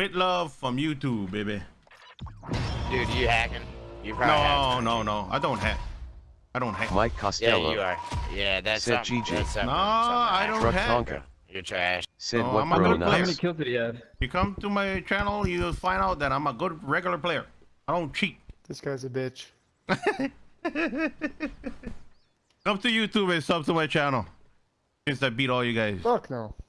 With love from YouTube, baby. Dude, you hacking? You probably have No, no, no. I don't hack. I don't hack. Mike Yeah, Costello. you are. Yeah, that's Said something. GG. That's no, I don't Truck hack. Tonka. You're trash. Said No, what I'm a good good How many kills did he have? You come to my channel, you'll find out that I'm a good regular player. I don't cheat. This guy's a bitch. Come to YouTube and sub to my channel. Since I beat all you guys. Fuck no.